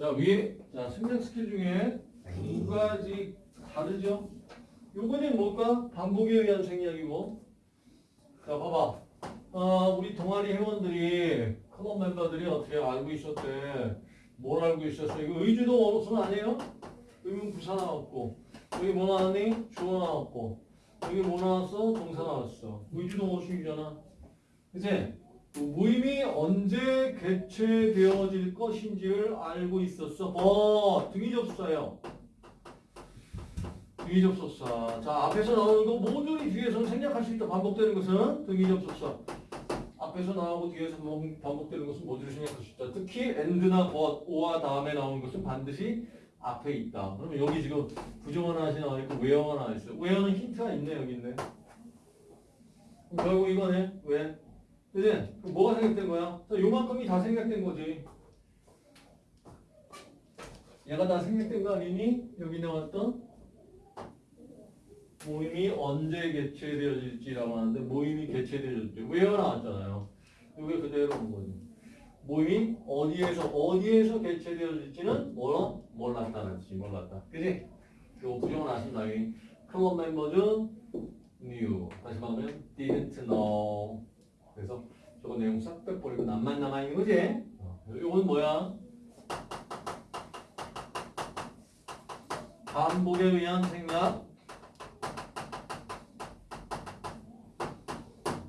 자 위에 자 생략 스킬 중에 두 가지 다르죠? 요거는 뭘까? 반복에 의한 생략이고 자 봐봐 어, 우리 동아리 회원들이 클럽 멤버들이 어떻게 알고 있었대 뭘 알고 있었어 이거 의주동 원어순 아니에요? 의문 부사 나왔고 여기 뭐 나왔니? 주어 나왔고 여기 뭐 나왔어? 동사 나왔어 의주동 원어순이잖아 이제 그 모임이 언제 개최되어질 것인지를 알고 있었어. 어, 등위 접수사예요. 등위 접수사. 자, 앞에서 나오는 거 모조리 뒤에서 생략할 수 있다. 반복되는 것은 등위 접수사. 앞에서 나오고 뒤에서 뭐 반복되는 것은 모조리 생략할 수 있다. 특히 and나 but, 오와 다음에 나오는 것은 반드시 앞에 있다. 그러면 여기 지금 부정어나 하시 나와 있고 외어가 나와 있어요. 외어는 힌트가 있네 여기 있네. 결국 이거네. 왜? 그럼 뭐가 생략된 거야? 자, 요만큼이 다 생략된 거지. 얘가 다 생략된 거 아니니? 여기 나왔던 모임이 언제 개최되어질지라고 하는데 모임이 개최되어질지 왜요 나왔잖아요. 이게 그대로 온 거지. 모임이 어디에서 어디에서 개최되어질지는 몰라 몰랐다는 뜻이 몰랐다. 그지? 요 부정을 아신다. 이 클럽 멤버는 요 내용 싹 빼버리고 남만 남아있는 거지? 어. 요건 뭐야? 반복에 의한 생각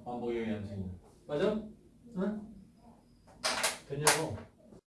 반복에 의한 생각 맞아? 응? 되냐고